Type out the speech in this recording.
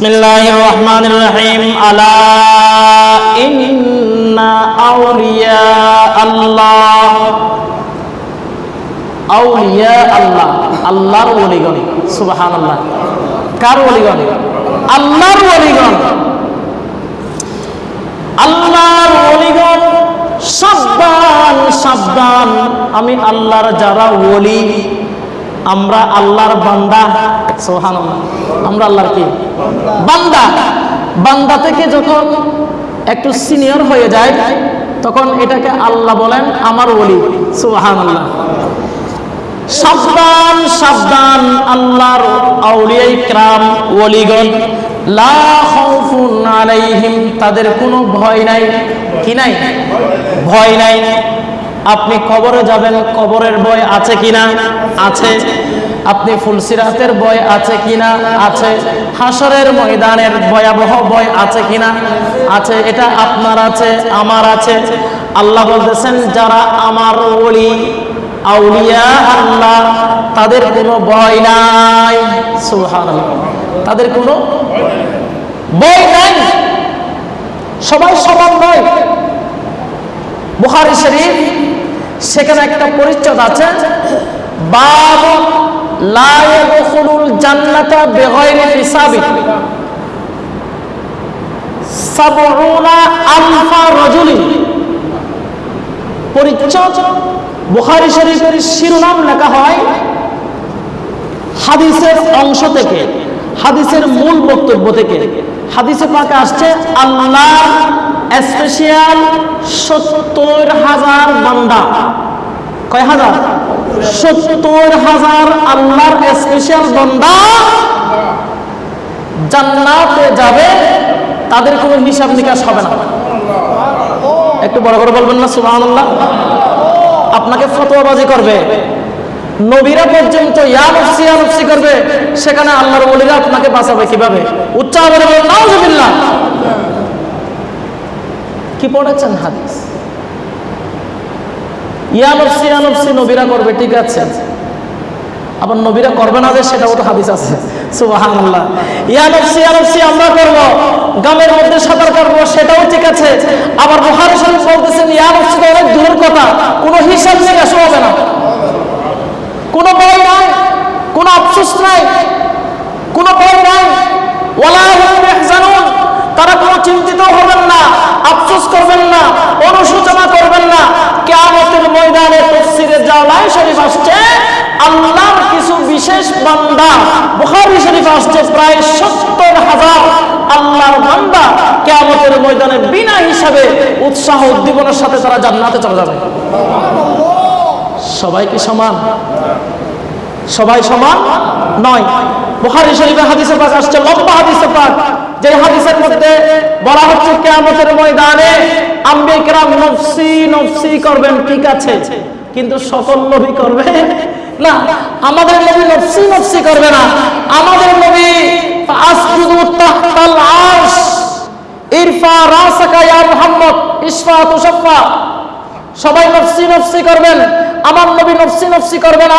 بسم الله الرحمن الرحيم ألا إن أولياء الله আউলিয়া আল্লাহ আল্লাহর ওলিগণ সুবাহান আল্লাহ কার ওলিগণ আল্লাহর ওলিগণ আল্লাহর ওলিগণ সাবধান সাবধান আমি আল্লাহর যারা ওলি আমরা আল্লাহর বান্দা আমরা আল্লাহর কি? বান্দা। বান্দা থেকে যখন একটু সিনিয়র হয়ে যায়, তখন এটাকে আল্লাহ বলেন আমার ওলি। সোহান আল্লাহ সাবধান সাবধান আল্লাহর আউলিয়াই ক্রাম, ওলিগণ। লা খাউফুন আলাইহিম, তাদের কোনো ভয় নাই। কি নাই? ভয় নাই। আপনি কবরে যাবেন, কবরের ভয় আছে কিনা? আছে। আপনি ফুলসিরাতের ভয় আছে কিনা? আছে। হাসরের ময়দানের ভয়াবহ ভয় আছে কিনা? আছে। এটা আপনার আছে, আমার আছে। আল্লাহ বলতেছেন, যারা আমার ওলি, আউলিয়া আল্লাহ, তাদের কোনো ভয় নাই। সুবহানাল্লাহ। তাদের কোনো ভয় নাই। সবাই সমান নয় বুখারী শরীফ, সেখানে একটা পরিচ্ছদ আছে বাব শিরোনাম লেখা হয় হাদিসের অংশ থেকে, হাদিসের মূল বক্তব্য থেকে। হাদিসে পাকে আসছে, আল্লাহ স্পেশাল সত্তর হাজার বান্দা। কয় হাজার? সত্তর হাজার আল্লাহর স্পেশাল বান্দা জান্নাতে যাবে, তাদের কোনো হিসাব নিকাশ হবে না। একটু বড় করে বলবেন না, সুবহানাল্লাহ? আপনাকে ফতোয়াবাজি করবে। নবীরা পর্যন্ত ইয়া নফসি ইয়া নফসি করবে। সেখানে আল্লাহর ওলিরা আপনাকে বাঁচাবে কীভাবে? উচ্চ আবার বলেন, নাউজুবিল্লাহ। কি পড়েছেন হাদিস? ইয়া নফসি নবীরা করবে, ঠিক আছে। আবার নবীরা করবে না যে সেটাও তো হাদিস আছে। আমরা মধ্যে সেটাও ঠিক আছে। আবার বলতেছেন অনেক কথা। কোনো হিসাব কোনো ভয় নাই কোনো আফসোস নাই কোনো ভয় নাই ওয়ালা হুম ইয়াহজানুন তারা কোনো চিন্তিত হবেন না আফসোস করবেন না অনুশোচনা করবেন না কিয়ামতের ময়দানে জালাই শরীফ আসছে, আল্লাহর কিছু বিশেষ বান্দা। বুখারী শরীফ আসছে প্রায় সত্তর হাজার। আল্লাহর বান্দা কিয়ামতের ময়দানে বিনা হিসাবে উৎসাহ উদ্দীপনার সাথে তারা জান্নাতে চলে যাবে। সবাই কি সমান? সবাই সমান? নয়। বুখারী শরীফে হাদিসে পাক আসছে লম্বা হাদিসে পাক যে হাদিসের মধ্যে বলা হচ্ছে কিয়ামতের ময়দানে আম্বে কেরাম নফসি নফসি করবেন ঠিক আছে। কিন্তু সকল নবী করবে? না, আমাদের নবী নফসি নফসি করবে না। আমাদের নবী ইরফা সবাই নফসি নফসি করবেন। আমার নবী নফসি নফসি করবেন